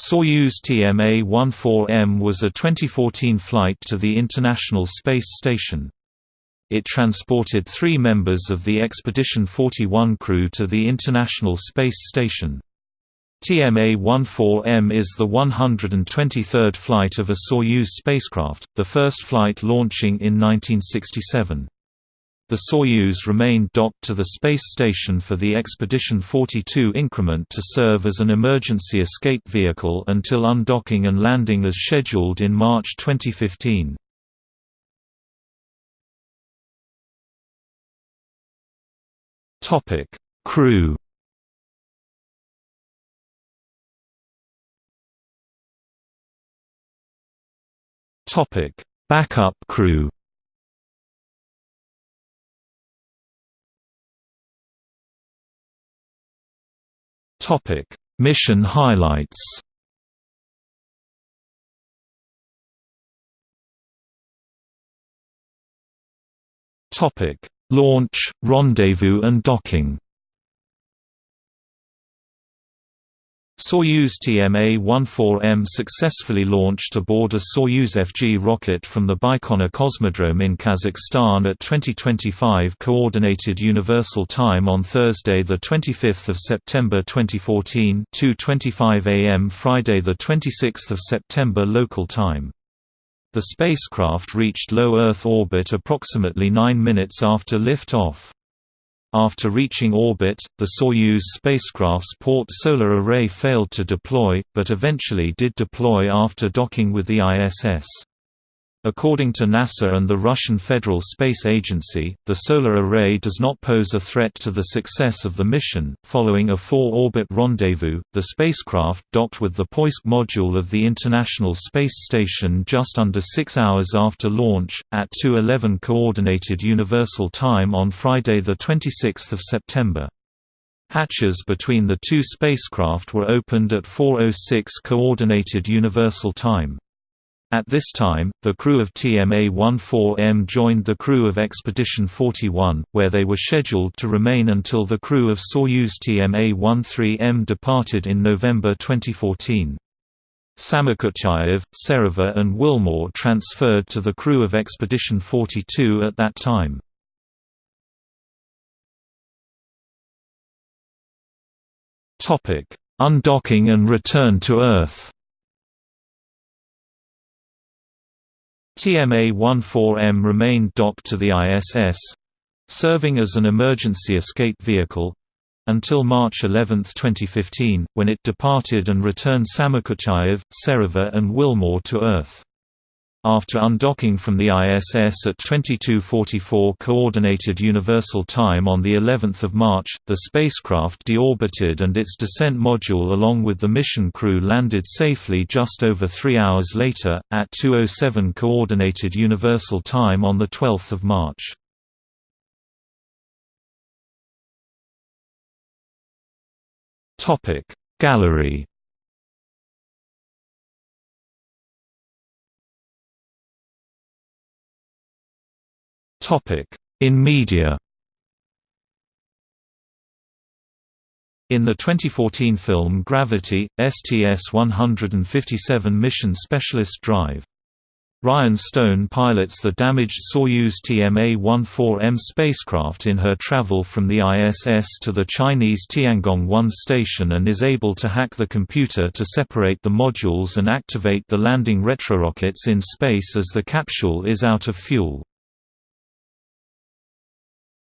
Soyuz TMA-14M was a 2014 flight to the International Space Station. It transported three members of the Expedition 41 crew to the International Space Station. TMA-14M is the 123rd flight of a Soyuz spacecraft, the first flight launching in 1967. The Soyuz remained docked to the space station for the Expedition 42 increment to serve as an emergency escape vehicle until undocking and landing as scheduled in March 2015. Topic: Crew Topic: Backup crew Topic: Mission highlights. Topic: Launch, rendezvous and docking. Soyuz TMA-14M successfully launched aboard a Soyuz FG rocket from the Baikonur Cosmodrome in Kazakhstan at 2025 Coordinated Universal Time on Thursday 25 September 2014 2.25 am Friday 26 September local time. The spacecraft reached low Earth orbit approximately 9 minutes after lift-off. After reaching orbit, the Soyuz spacecraft's port solar array failed to deploy, but eventually did deploy after docking with the ISS. According to NASA and the Russian Federal Space Agency, the solar array does not pose a threat to the success of the mission. Following a four orbit rendezvous, the spacecraft docked with the Poisk module of the International Space Station just under six hours after launch, at 2:11 Coordinated Universal Time on Friday, 26 September. Hatches between the two spacecraft were opened at 4:06 Coordinated Universal Time. At this time, the crew of TMA-14M joined the crew of Expedition 41, where they were scheduled to remain until the crew of Soyuz TMA-13M departed in November 2014. Samokutyayev, Serova and Wilmore transferred to the crew of Expedition 42 at that time. Undocking and return to Earth TMA-14M remained docked to the ISS, serving as an emergency escape vehicle until March 11, 2015, when it departed and returned Samokutyayev, Serova and Wilmore to Earth. After undocking from the ISS at 22:44 coordinated universal time on the 11th of March, the spacecraft deorbited and its descent module along with the mission crew landed safely just over 3 hours later at 2:07 coordinated universal time on the 12th of March. Topic Gallery In media In the 2014 film Gravity, STS-157 mission specialist drive. Ryan Stone pilots the damaged Soyuz TMA-14M spacecraft in her travel from the ISS to the Chinese Tiangong-1 station and is able to hack the computer to separate the modules and activate the landing retrorockets in space as the capsule is out of fuel.